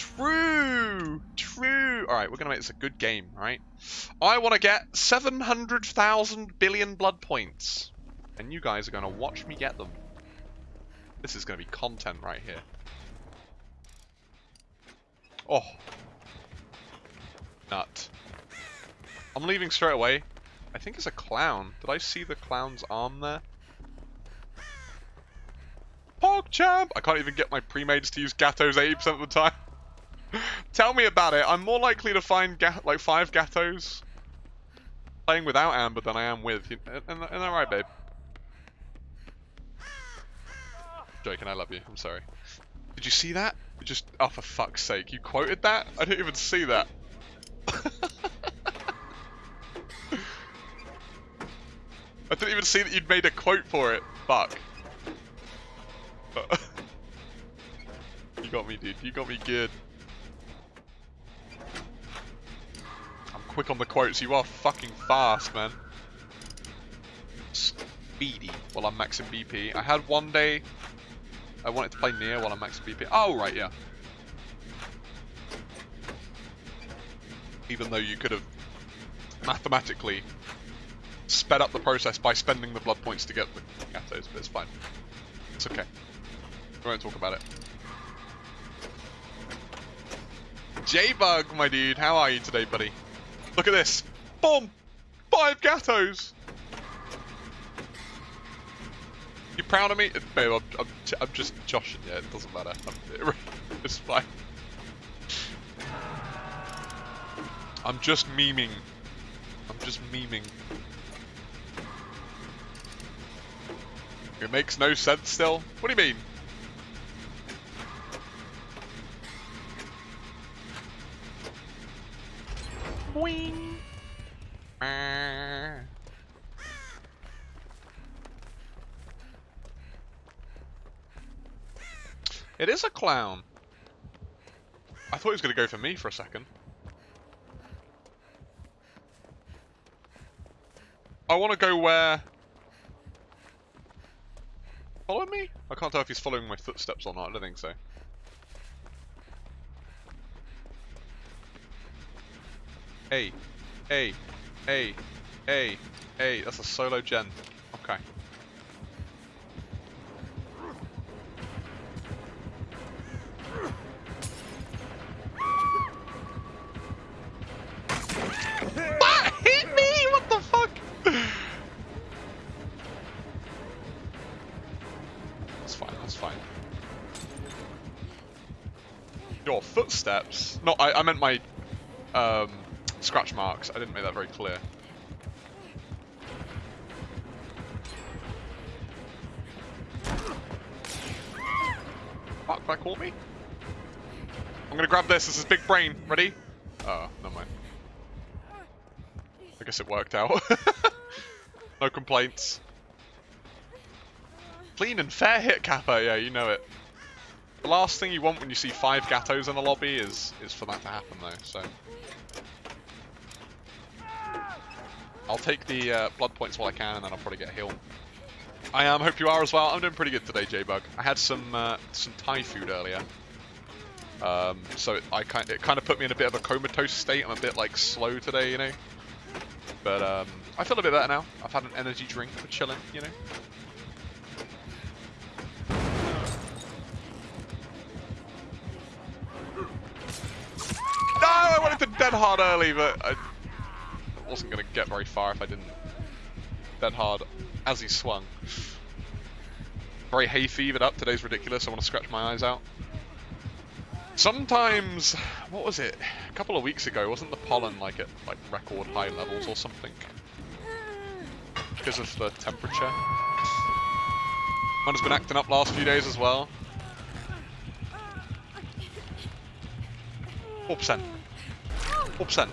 True! True! Alright, we're gonna make this a good game, right? I want to get 700,000 billion blood points. And you guys are gonna watch me get them. This is gonna be content right here. Oh. Nut. I'm leaving straight away. I think it's a clown. Did I see the clown's arm there? PogChamp! I can't even get my pre-mades to use Gatos 80% of the time. Tell me about it. I'm more likely to find like five Gatos playing without Amber than I am with. Isn't that right, babe? Joking, I love you. I'm sorry. Did you see that? Just, oh for fuck's sake, you quoted that? I didn't even see that. I didn't even see that you'd made a quote for it. Fuck. you got me, dude. You got me good. Quick on the quotes. You are fucking fast, man. Speedy while I'm maxing BP. I had one day I wanted to play near while I'm maxing BP. Oh, right, yeah. Even though you could have mathematically sped up the process by spending the blood points to get the Gatos, but it's fine. It's okay. We won't talk about it. J-Bug, my dude, how are you today, buddy? Look at this. Boom! Five Gatos! You proud of me? Babe, I'm, I'm, I'm just joshing you, it doesn't matter. I'm, it's fine. I'm just memeing. I'm just memeing. It makes no sense still? What do you mean? It is a clown. I thought he was going to go for me for a second. I want to go where... Follow me? I can't tell if he's following my footsteps or not. I don't think so. Hey, hey, hey, hey, hey. That's a solo gen. Okay. What hit me? What the fuck? That's fine. That's fine. Your footsteps? No, I, I meant my um, scratch marks. I didn't make that very clear. Fuck, that caught me? I'm gonna grab this. This is big brain. Ready? Oh, never mind. I guess it worked out. no complaints. Clean and fair hit, Kappa. Yeah, you know it. The last thing you want when you see five Gatos in the lobby is is for that to happen, though. So. I'll take the uh, blood points while I can, and then I'll probably get a heal. I am. Hope you are as well. I'm doing pretty good today, J-Bug. I had some uh, some Thai food earlier, um, so it, I kind it kind of put me in a bit of a comatose state. I'm a bit like slow today, you know. But um, I feel a bit better now. I've had an energy drink for chilling, you know. No, I wanted to dead hard early, but I wasn't going to get very far if I didn't dead hard as he swung. Very hay fevered up. Today's ridiculous. I want to scratch my eyes out. Sometimes, what was it? A couple of weeks ago, wasn't the pollen like at like record high levels or something? Because of the temperature. Mine has been acting up last few days as well. 4%. 4%.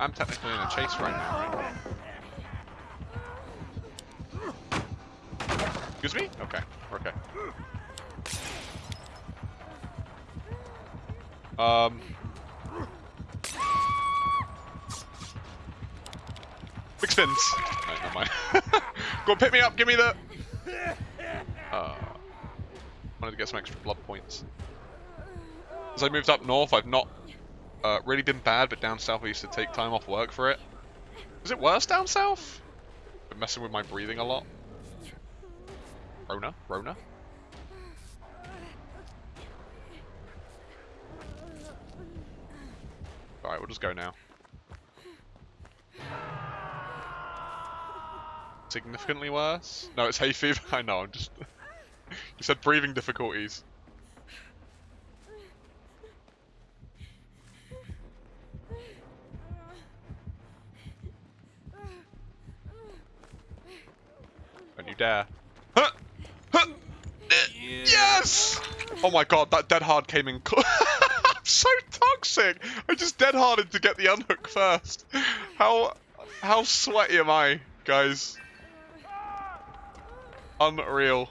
I'm technically in a chase right now? Excuse me? Okay, okay. Um... Big spins! No, never mind. Go pick me up. Give me the. Uh, wanted to get some extra blood points. As I moved up north, I've not uh, really been bad, but down south I used to take time off work for it. Is it worse down south? Been messing with my breathing a lot. Rona? Rona? Alright, we'll just go now. Significantly worse? No, it's hay fever. I know, I'm just... you said breathing difficulties. You dare. Huh! Huh! Yes! Oh my god, that dead hard came in I'm so toxic! I just dead harded to get the unhook first. How how sweaty am I, guys? Unreal.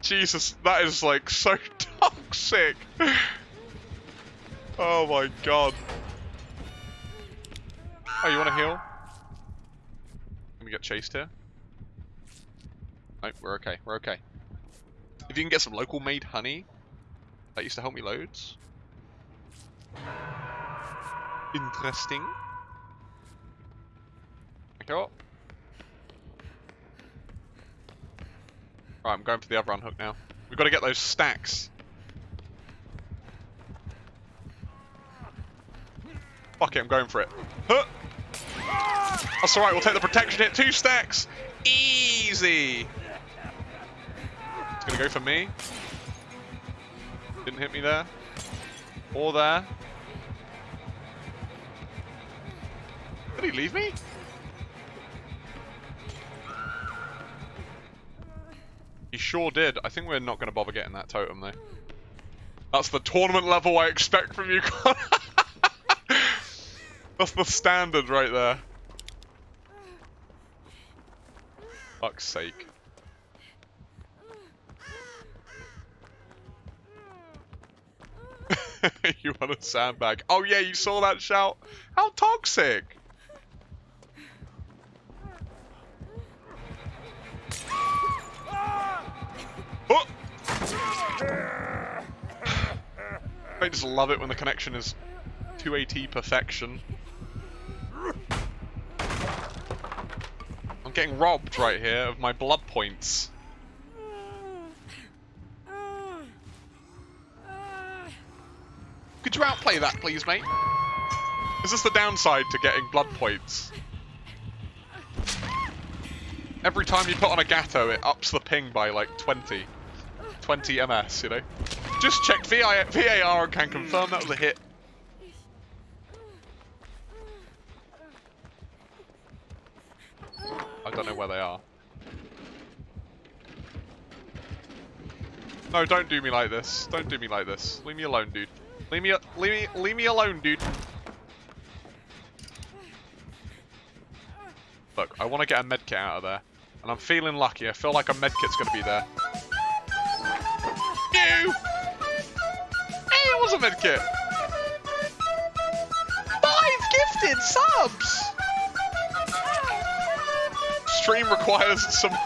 Jesus, that is like so toxic. Oh my god. Oh, you want to heal? Can we get chased here? Nope, we're okay. We're okay. If you can get some local made honey, that used to help me loads. Interesting. Okay. Right, I'm going for the other unhook now. We've got to get those stacks. Fuck it, I'm going for it. Huh! That's alright, we'll take the protection hit. Two stacks! Easy! It's gonna go for me. Didn't hit me there. Or there. Did he leave me? He sure did. I think we're not going to bother getting that totem, though. That's the tournament level I expect from you, That's the standard right there. Fuck's sake. you want a sandbag? Oh yeah, you saw that shout? How toxic! Oh! I just love it when the connection is 2AT perfection. I'm getting robbed right here of my blood points. Could you outplay that, please, mate? Is this the downside to getting blood points? Every time you put on a Gato, it ups the ping by like 20. 20 MS, you know? Just check VI VAR and can confirm that was a hit. I don't know where they are. No, don't do me like this. Don't do me like this. Leave me alone, dude. Leave me, leave me, leave me alone, dude. Look, I want to get a medkit out of there. And I'm feeling lucky. I feel like a medkit's going to be there. Ew! Hey, it was a medkit! Five gifted subs! Stream requires some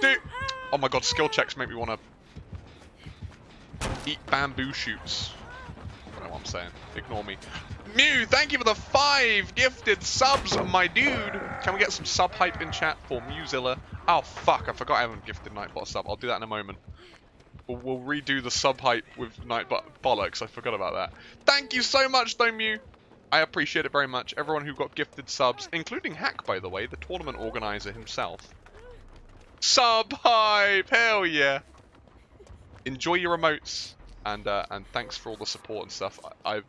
Dude! Oh my god, skill checks make me want to eat bamboo shoots. I don't know what I'm saying. Ignore me. Mew, thank you for the five gifted subs, my dude. Can we get some sub hype in chat for Mewzilla? Oh, fuck. I forgot I haven't gifted Nightbot sub. I'll do that in a moment. We'll, we'll redo the sub hype with Nightbot bollocks. I forgot about that. Thank you so much, though, Mew. I appreciate it very much. Everyone who got gifted subs, including Hack, by the way, the tournament organizer himself. Sub hype! Hell yeah! Enjoy your remotes, and uh, and thanks for all the support and stuff. I, I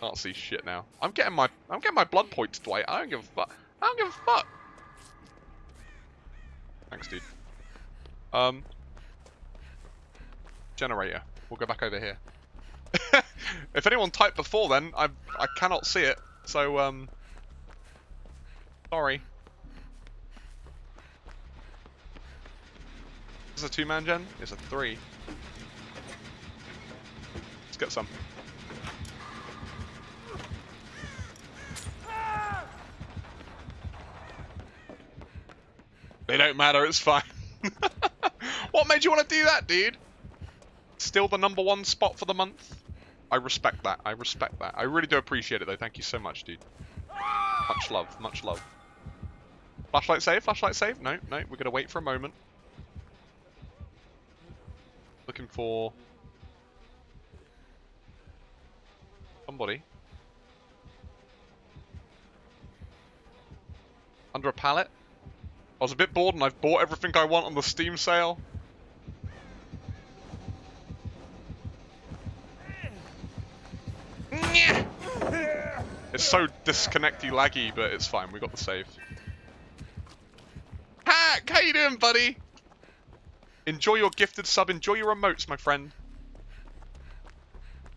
can't see shit now. I'm getting my I'm getting my blood points, Dwight. I don't give a fuck. I don't give a fuck. Thanks, dude. Um, generator. We'll go back over here. if anyone typed before then, I I cannot see it. So um, sorry. Is this a two-man gen? It's a three. Let's get some. They don't matter, it's fine. what made you want to do that, dude? Still the number one spot for the month. I respect that. I respect that. I really do appreciate it, though. Thank you so much, dude. Much love. Much love. Flashlight save? Flashlight save? No, no. We're going to wait for a moment. Looking for... Somebody. Under a pallet? I was a bit bored and I've bought everything I want on the Steam sale. It's so disconnecty laggy, but it's fine. We got the save. Hack! How you doing, buddy? Enjoy your gifted sub. Enjoy your emotes, my friend.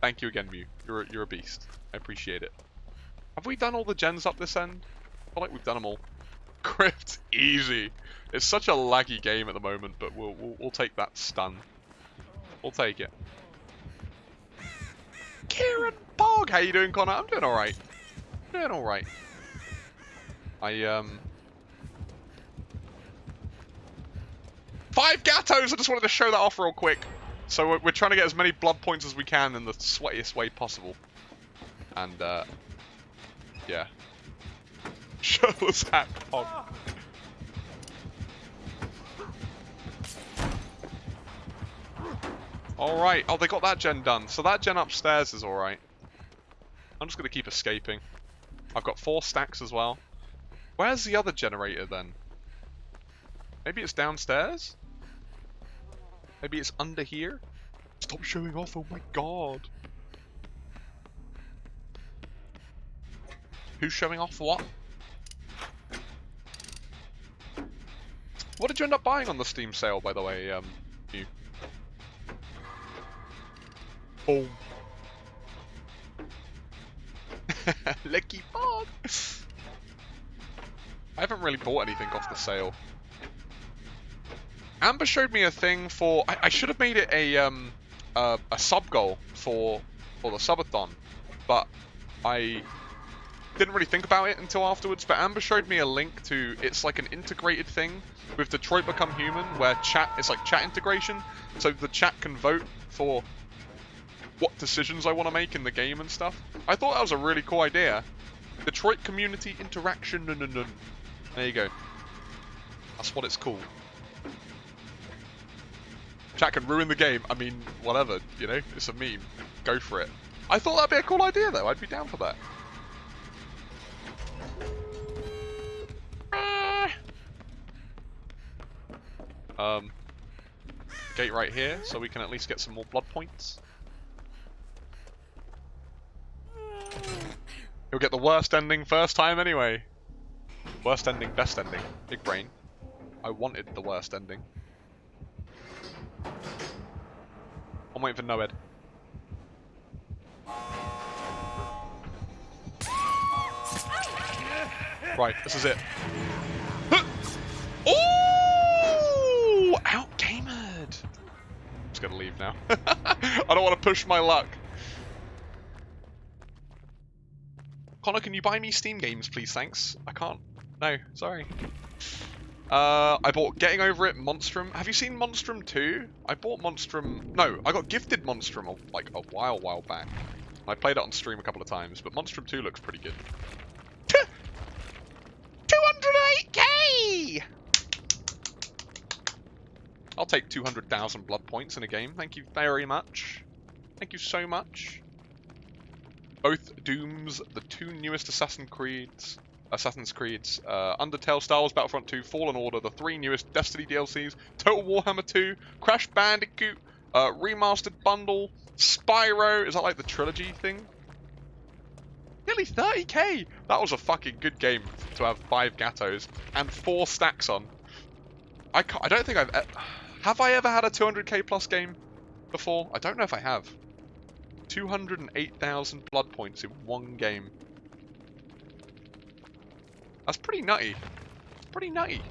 Thank you again, Mew. You're a, you're a beast. I appreciate it. Have we done all the gens up this end? I feel like we've done them all. Crypt, easy. It's such a laggy game at the moment, but we'll, we'll, we'll take that stun. We'll take it. Kieran Bog, how you doing, Connor? I'm doing alright. Doing alright. I, um... Five Gattos! I just wanted to show that off real quick. So we're, we're trying to get as many blood points as we can in the sweatiest way possible. And, uh... Yeah. Shirtless hat pog. Alright, oh they got that gen done. So that gen upstairs is alright. I'm just going to keep escaping. I've got four stacks as well. Where's the other generator then? Maybe it's downstairs? Maybe it's under here? Stop showing off, oh my god. Who's showing off what? What did you end up buying on the Steam sale, by the way, um, you? Boom. Lucky Bog! I haven't really bought anything off the sale. Amber showed me a thing for... I, I should have made it a um, a sub goal for, for the subathon, but I didn't really think about it until afterwards, but Amber showed me a link to, it's like an integrated thing with Detroit Become Human, where chat, it's like chat integration, so the chat can vote for what decisions I want to make in the game and stuff. I thought that was a really cool idea. Detroit Community Interaction, there you go. That's what it's called. Chat can ruin the game, I mean, whatever, you know, it's a meme. Go for it. I thought that'd be a cool idea though, I'd be down for that. Um, gate right here, so we can at least get some more blood points. You'll get the worst ending first time anyway. Worst ending, best ending. Big brain. I wanted the worst ending. I'm waiting for Noed. Right, this is it. just gonna leave now. I don't want to push my luck. Connor, can you buy me Steam games, please? Thanks. I can't. No, sorry. Uh, I bought Getting Over It, Monstrum. Have you seen Monstrum 2? I bought Monstrum... No, I got gifted Monstrum like a while, while back. I played it on stream a couple of times, but Monstrum 2 looks pretty good. 208k! I'll take 200,000 blood points in a game. Thank you very much. Thank you so much. Both Dooms, the two newest Assassin's Creeds, Assassin's Creeds, uh, Undertale, Star Wars Battlefront 2, Fallen Order, the three newest Destiny DLCs, Total Warhammer 2, Crash Bandicoot, uh, Remastered Bundle, Spyro, is that like the trilogy thing? Nearly 30k! That was a fucking good game to have five Gattos and four stacks on. I, I don't think I've... Have I ever had a 200k plus game before? I don't know if I have. 208,000 blood points in one game. That's pretty nutty. Pretty nutty.